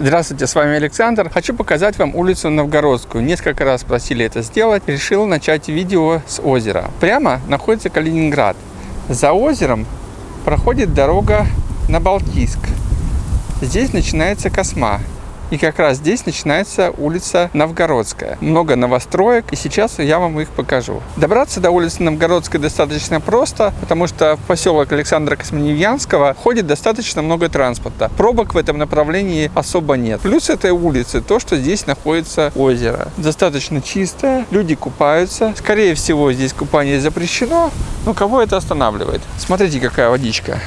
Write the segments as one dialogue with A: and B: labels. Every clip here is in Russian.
A: Здравствуйте, с вами Александр. Хочу показать вам улицу Новгородскую. Несколько раз просили это сделать. Решил начать видео с озера. Прямо находится Калининград. За озером проходит дорога на Балтийск. Здесь начинается Косма. И как раз здесь начинается улица Новгородская. Много новостроек, и сейчас я вам их покажу. Добраться до улицы Новгородской достаточно просто, потому что в поселок Александра Космоневьянского ходит достаточно много транспорта. Пробок в этом направлении особо нет. Плюс этой улицы то, что здесь находится озеро. Достаточно чистое, люди купаются. Скорее всего, здесь купание запрещено, но кого это останавливает? Смотрите, какая водичка.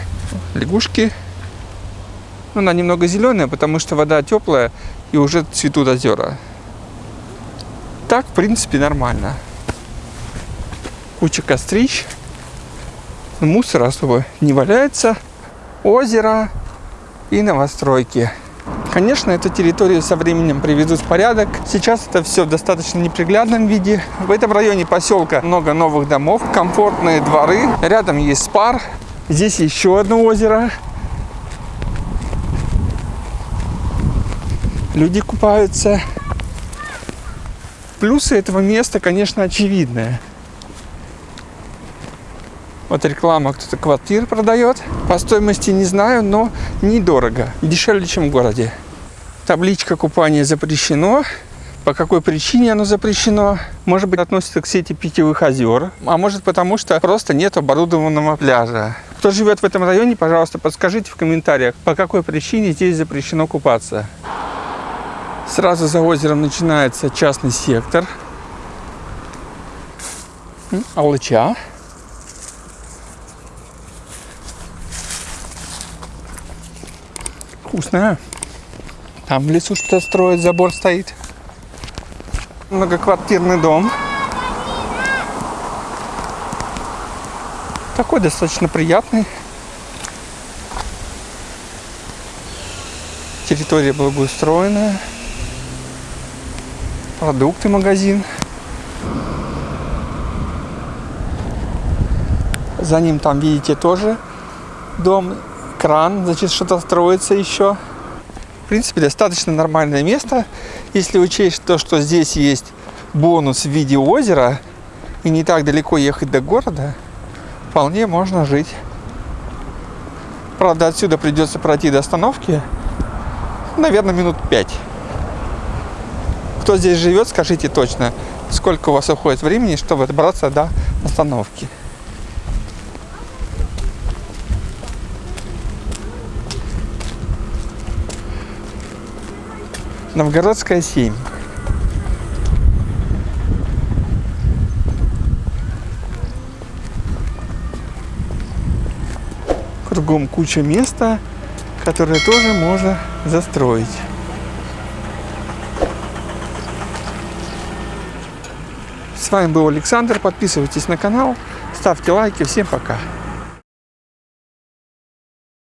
A: Лягушки ну, она немного зеленая, потому что вода теплая и уже цветут озера. Так, в принципе, нормально. Куча кострищ. Мусора особо не валяется. Озеро и новостройки. Конечно, эту территорию со временем приведут в порядок. Сейчас это все в достаточно неприглядном виде. В этом районе поселка много новых домов, комфортные дворы. Рядом есть спар. Здесь еще одно озеро. Люди купаются. Плюсы этого места, конечно, очевидные. Вот реклама, кто-то квартир продает. По стоимости не знаю, но недорого. Дешевле, чем в городе. Табличка купания запрещено. По какой причине оно запрещено? Может быть, относится к сети питьевых озер, а может потому, что просто нет оборудованного пляжа. Кто живет в этом районе, пожалуйста, подскажите в комментариях, по какой причине здесь запрещено купаться. Сразу за озером начинается частный сектор. Алыча. Вкусная. Там в лесу что-то строят, забор стоит. Многоквартирный дом. Такой достаточно приятный. Территория благоустроенная продукты магазин. За ним там, видите, тоже дом, кран, значит, что-то строится еще. В принципе, достаточно нормальное место, если учесть то, что здесь есть бонус в виде озера, и не так далеко ехать до города, вполне можно жить. Правда, отсюда придется пройти до остановки, наверное, минут пять. Кто здесь живет, скажите точно, сколько у вас уходит времени, чтобы добраться до остановки. Новгородская 7. Кругом куча места, которое тоже можно застроить. С вами был Александр. Подписывайтесь на канал, ставьте лайки. Всем пока.